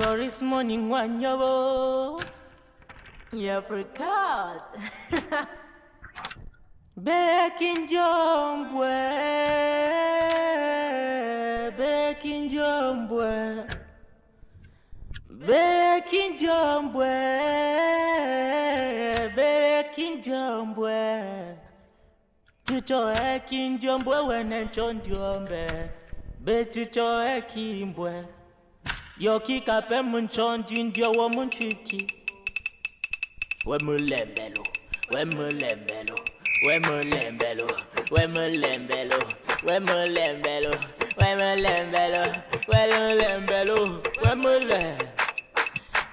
Paris morning wanyabo. Apricot. Bekin jombwe. Bekin jombwe. Bekin jombwe. Bekin jombwe. Chicho ekin jombwe wene chondiombe. Be chicho ekimbwe. Yoki kape munchondi ndio wa munchiki. We mulembelo, we mulembelo, we mulembelo, we mulembelo, we mulembelo, we mulembelo, we mulembelo, we mule.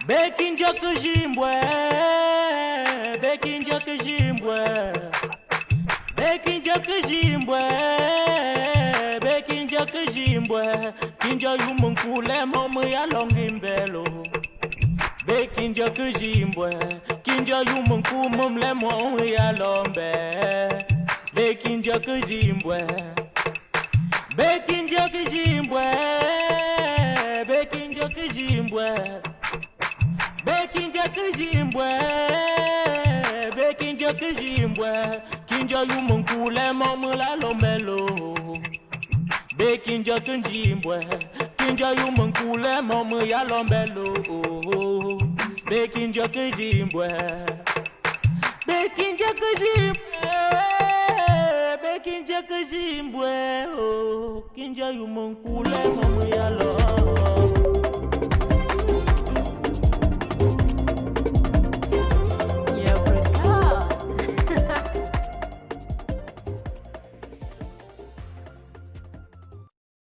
Bekinjo kijimbwe kinja yumunkule momu yalonga imbelo. Be kinja kijimbwe kinja yumunkumumle momu yalombe. Be kinja kijimbwe be kinja kijimbwe be kinja kijimbwe be kinja kijimbwe be kinja kijimbwe kinja yumunkule momu lalombe lo. Bekinjo kunjimbwe, kinjo yumunkule momu ya lombelo. Bekinjo kujimbwe, bekinjo kujimbwe, bekinjo kujimbwe, oh, kinjo yumunkule momu ya lombelo.